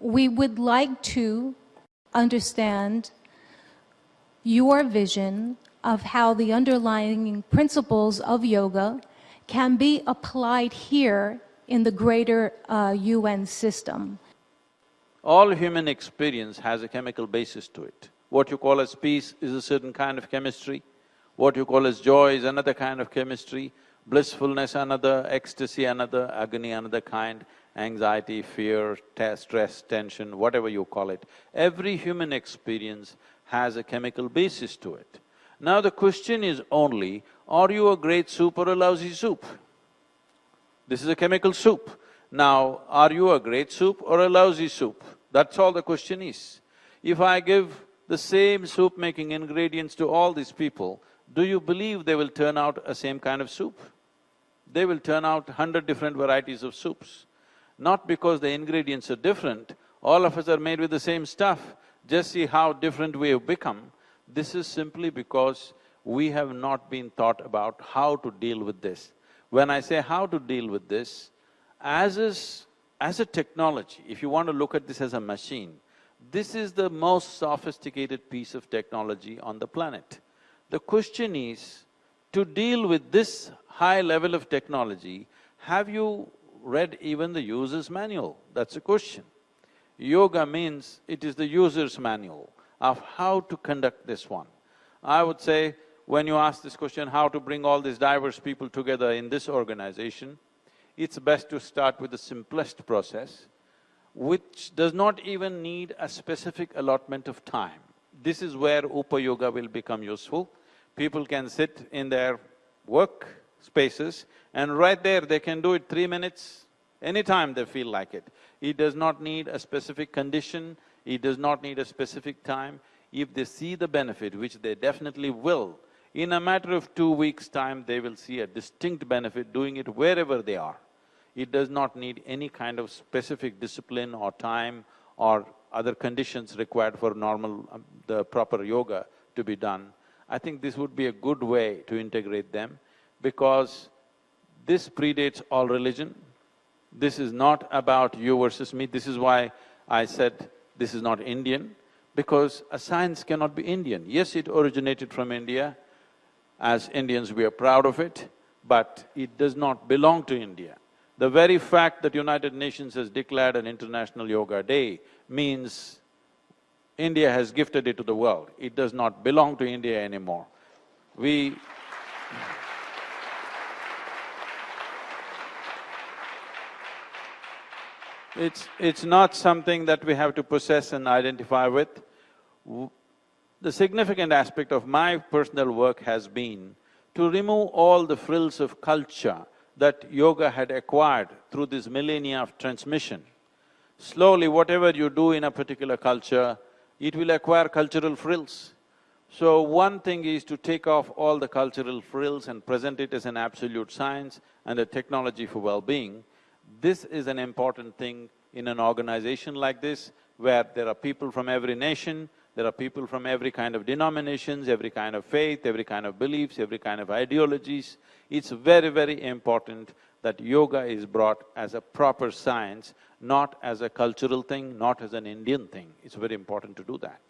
we would like to understand your vision of how the underlying principles of yoga can be applied here in the greater uh, UN system. All human experience has a chemical basis to it. What you call as peace is a certain kind of chemistry, what you call as joy is another kind of chemistry, blissfulness another, ecstasy another, agony another kind, anxiety, fear, stress, tension, whatever you call it. Every human experience has a chemical basis to it. Now the question is only, are you a great soup or a lousy soup? This is a chemical soup. Now, are you a great soup or a lousy soup? That's all the question is. If I give the same soup-making ingredients to all these people, do you believe they will turn out a same kind of soup? They will turn out hundred different varieties of soups. Not because the ingredients are different, all of us are made with the same stuff, just see how different we have become. This is simply because we have not been taught about how to deal with this. When I say how to deal with this, as is… as a technology, if you want to look at this as a machine, this is the most sophisticated piece of technology on the planet. The question is, to deal with this high level of technology, have you read even the user's manual? That's a question. Yoga means it is the user's manual of how to conduct this one. I would say, when you ask this question, how to bring all these diverse people together in this organization, it's best to start with the simplest process, which does not even need a specific allotment of time. This is where Upa Yoga will become useful. People can sit in their work spaces and right there they can do it three minutes, anytime they feel like it. It does not need a specific condition, it does not need a specific time. If they see the benefit, which they definitely will, in a matter of two weeks' time, they will see a distinct benefit doing it wherever they are. It does not need any kind of specific discipline or time or other conditions required for normal… Um, the proper yoga to be done. I think this would be a good way to integrate them because this predates all religion. This is not about you versus me, this is why I said this is not Indian, because a science cannot be Indian. Yes, it originated from India, as Indians we are proud of it, but it does not belong to India. The very fact that United Nations has declared an International Yoga Day means India has gifted it to the world. It does not belong to India anymore. We It's… it's not something that we have to possess and identify with. The significant aspect of my personal work has been to remove all the frills of culture that yoga had acquired through this millennia of transmission. Slowly, whatever you do in a particular culture, it will acquire cultural frills. So one thing is to take off all the cultural frills and present it as an absolute science and a technology for well-being. This is an important thing in an organization like this, where there are people from every nation, there are people from every kind of denominations, every kind of faith, every kind of beliefs, every kind of ideologies. It's very, very important that yoga is brought as a proper science, not as a cultural thing, not as an Indian thing. It's very important to do that.